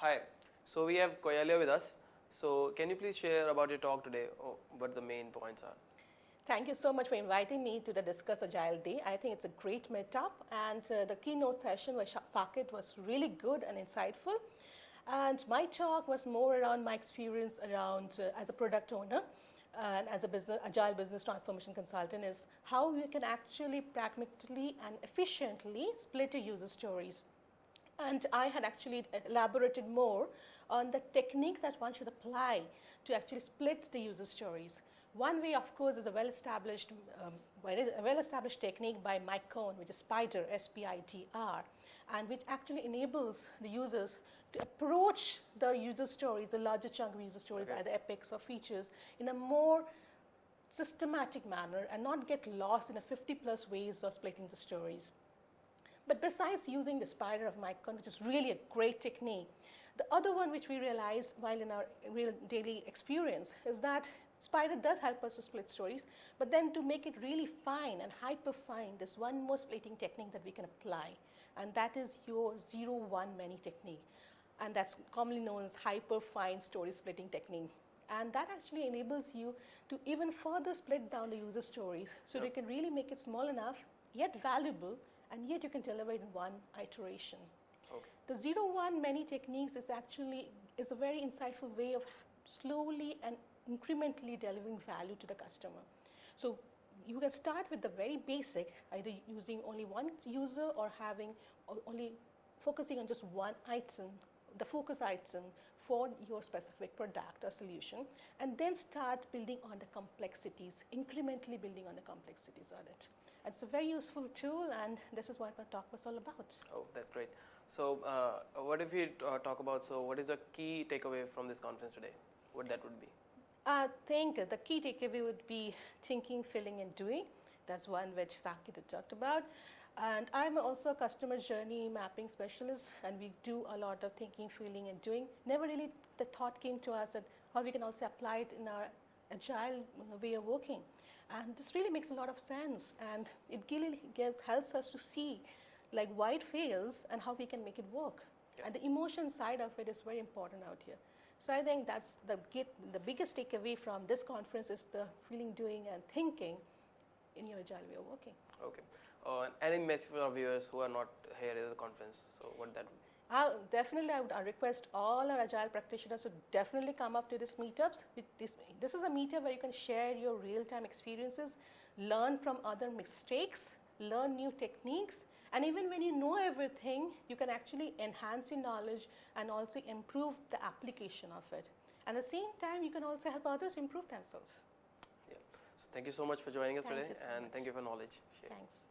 Hi, so we have Koyalia with us. So can you please share about your talk today, or what the main points are? Thank you so much for inviting me to the Discuss Agile Day. I think it's a great meetup, and uh, the keynote session with Saket was really good and insightful. And my talk was more around my experience around uh, as a product owner and as a business, agile business transformation consultant is how you can actually pragmatically and efficiently split your user stories. And I had actually elaborated more on the technique that one should apply to actually split the user stories. One way, of course, is a well-established, um, well-established technique by Mike Cohn, which is SPIDR, S-P-I-D-R, and which actually enables the users to approach the user stories, the larger chunk of user stories, okay. either epics or features, in a more systematic manner and not get lost in a 50 plus ways of splitting the stories. But besides using the SPIDR of Mike Cohn, which is really a great technique, the other one which we realized while in our real daily experience is that SPIDR does help us to split stories, but then to make it really fine and hyper fine, there's one more splitting technique that we can apply, and that is your zero one many technique. And that's commonly known as hyper fine story splitting technique. And that actually enables you to even further split down the user stories so yep. you can really make it small enough, yet valuable, and yet you can deliver it in one iteration. Okay. The zero one many techniques is actually is a very insightful way of slowly and incrementally delivering value to the customer. So you can start with the very basic, either using only one user or having only focusing on just one item, the focus item for your specific product or solution, and then start building on the complexities, incrementally building on the complexities on it. It's a very useful tool, and this is what my talk was all about. Oh, that's great. So, uh, what if we uh, talk about, so what is the key takeaway from this conference today? What that would be? I think the key takeaway would be thinking, feeling, and doing. That's one which Saket had talked about. And I'm also a customer journey mapping specialist, and we do a lot of thinking, feeling, and doing. Never really the thought came to us that how we can also apply it in our agile way of working. And this really makes a lot of sense, and it really gets, helps us to see like why it fails and how we can make it work. Yeah. And the emotion side of it is very important out here. So I think that's the, get, the biggest takeaway from this conference is the feeling, doing, and thinking in your agile way of working. Okay. Uh, any message for our viewers who are not here at the conference? So what that would uh, definitely, I would I request all our agile practitioners to definitely come up to these meetups. This, this is a meetup where you can share your real-time experiences, learn from other mistakes, learn new techniques, and even when you know everything, you can actually enhance your knowledge and also improve the application of it. At the same time, you can also help others improve themselves. Yeah. So thank you so much for joining us thank today, so and much. thank you for knowledge. Thanks.